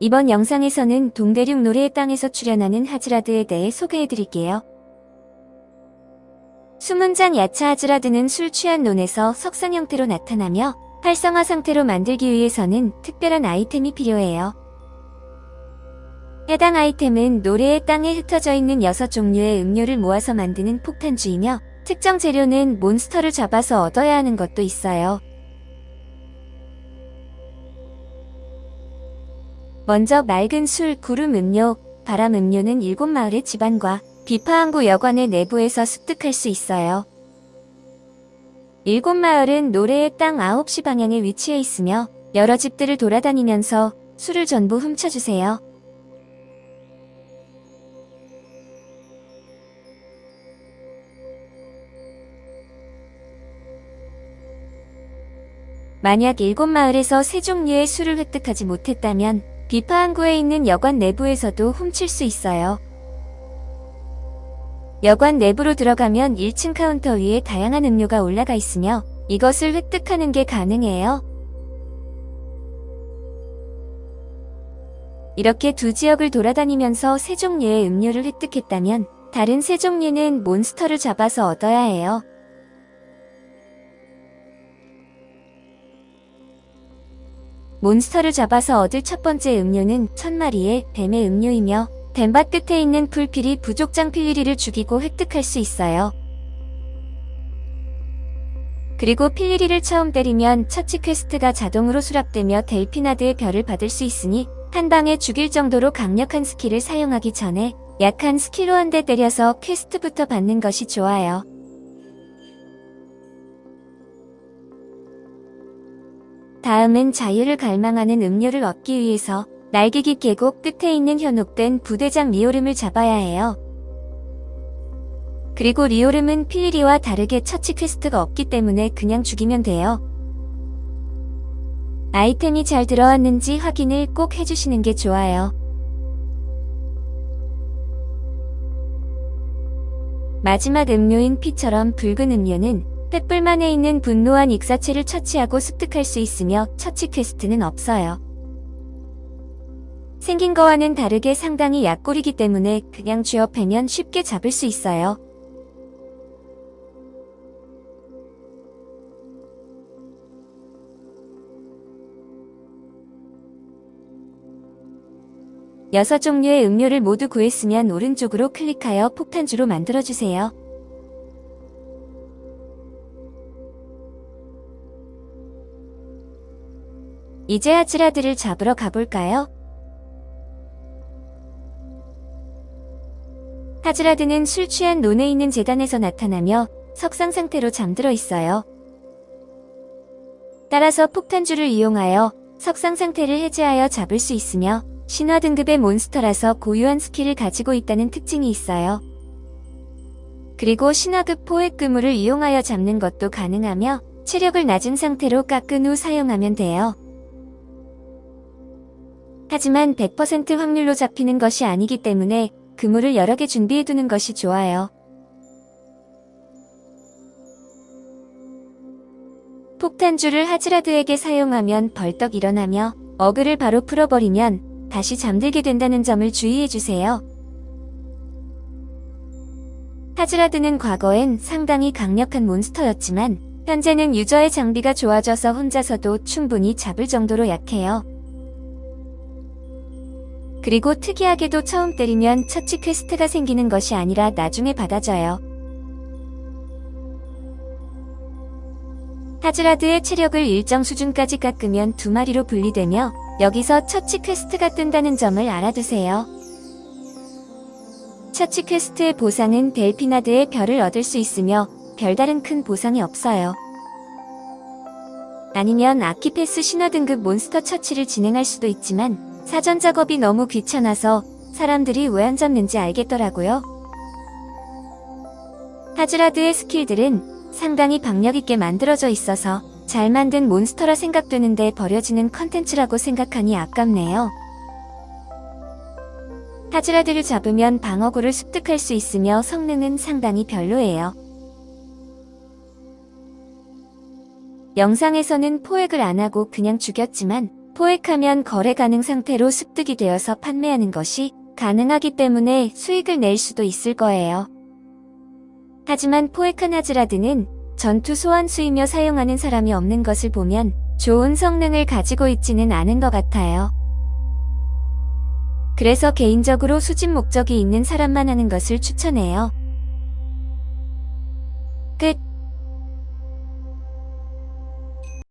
이번 영상에서는 동대륙 노래의 땅에서 출연하는 하즈라드에 대해 소개해드릴게요. 수문장 야차 하즈라드는 술 취한 논에서 석상 형태로 나타나며 활성화 상태로 만들기 위해서는 특별한 아이템이 필요해요. 해당 아이템은 노래의 땅에 흩어져 있는 6종류의 음료를 모아서 만드는 폭탄주이며 특정 재료는 몬스터를 잡아서 얻어야 하는 것도 있어요. 먼저 맑은 술, 구름 음료, 바람 음료는 일곱 마을의 집안과 비파항구 여관의 내부에서 습득할 수 있어요. 일곱 마을은 노래의 땅 9시 방향에 위치해 있으며 여러 집들을 돌아다니면서 술을 전부 훔쳐주세요. 만약 일곱 마을에서 세 종류의 술을 획득하지 못했다면 비파항구에 있는 여관 내부에서도 훔칠 수 있어요. 여관 내부로 들어가면 1층 카운터 위에 다양한 음료가 올라가 있으며 이것을 획득하는 게 가능해요. 이렇게 두 지역을 돌아다니면서 세 종류의 음료를 획득했다면 다른 세 종류는 몬스터를 잡아서 얻어야 해요. 몬스터를 잡아서 얻을 첫 번째 음료는 천마리의 뱀의 음료이며 뱀밭 끝에 있는 풀필이 부족장 필리리를 죽이고 획득할 수 있어요. 그리고 필리리를 처음 때리면 처치 퀘스트가 자동으로 수락되며 델피나드의 별을 받을 수 있으니 한 방에 죽일 정도로 강력한 스킬을 사용하기 전에 약한 스킬로 한 대 때려서 퀘스트부터 받는 것이 좋아요. 다음은 자유를 갈망하는 음료를 얻기 위해서 날개기 계곡 끝에 있는 현혹된 부대장 리오름을 잡아야 해요. 그리고 리오름은 필리리와 다르게 처치 퀘스트가 없기 때문에 그냥 죽이면 돼요. 아이템이 잘 들어왔는지 확인을 꼭 해주시는 게 좋아요. 마지막 음료인 피처럼 붉은 음료는 횃불 만에 있는 분노한 익사체를 처치하고 습득할 수 있으며 처치 퀘스트는 없어요. 생긴 거와는 다르게 상당히 약골이기 때문에 그냥 패면 쉽게 잡을 수 있어요. 여섯 종류의 음료를 모두 구했으면 오른쪽으로 클릭하여 폭탄주로 만들어주세요. 이제 하즈라드를 잡으러 가볼까요? 하즈라드는 술 취한 논에 있는 제단에서 나타나며 석상 상태로 잠들어 있어요. 따라서 폭탄주를 이용하여 석상 상태를 해제하여 잡을 수 있으며 신화 등급의 몬스터라서 고유한 스킬을 가지고 있다는 특징이 있어요. 그리고 신화급 포획 그물을 이용하여 잡는 것도 가능하며 체력을 낮은 상태로 깎은 후 사용하면 돼요. 하지만 100% 확률로 잡히는 것이 아니기 때문에 그물을 여러 개 준비해두는 것이 좋아요. 폭탄주를 하즈라드에게 사용하면 벌떡 일어나며 어그를 바로 풀어버리면 다시 잠들게 된다는 점을 주의해주세요. 하즈라드는 과거엔 상당히 강력한 몬스터였지만 현재는 유저의 장비가 좋아져서 혼자서도 충분히 잡을 정도로 약해요. 그리고 특이하게도 처음 때리면 처치 퀘스트가 생기는 것이 아니라 나중에 받아져요. 하즈라드의 체력을 일정 수준까지 깎으면 두 마리로 분리되며 여기서 처치 퀘스트가 뜬다는 점을 알아두세요. 처치 퀘스트의 보상은 델피나드의 별을 얻을 수 있으며 별다른 큰 보상이 없어요. 아니면 ArchePass 신화 등급 몬스터 처치를 진행할 수도 있지만 사전 작업이 너무 귀찮아서 사람들이 왜 안 잡는지 알겠더라고요. 하즈라드의 스킬들은 상당히 박력있게 만들어져 있어서 잘 만든 몬스터라 생각되는데 버려지는 컨텐츠라고 생각하니 아깝네요. 하즈라드를 잡으면 방어구를 습득할 수 있으며 성능은 상당히 별로예요. 영상에서는 포획을 안하고 그냥 죽였지만 포획하면 거래 가능 상태로 습득이 되어서 판매하는 것이 가능하기 때문에 수익을 낼 수도 있을 거예요. 하지만 포획한 하즈라드는 전투 소환수이며 사용하는 사람이 없는 것을 보면 좋은 성능을 가지고 있지는 않은 것 같아요. 그래서 개인적으로 수집 목적이 있는 사람만 하는 것을 추천해요.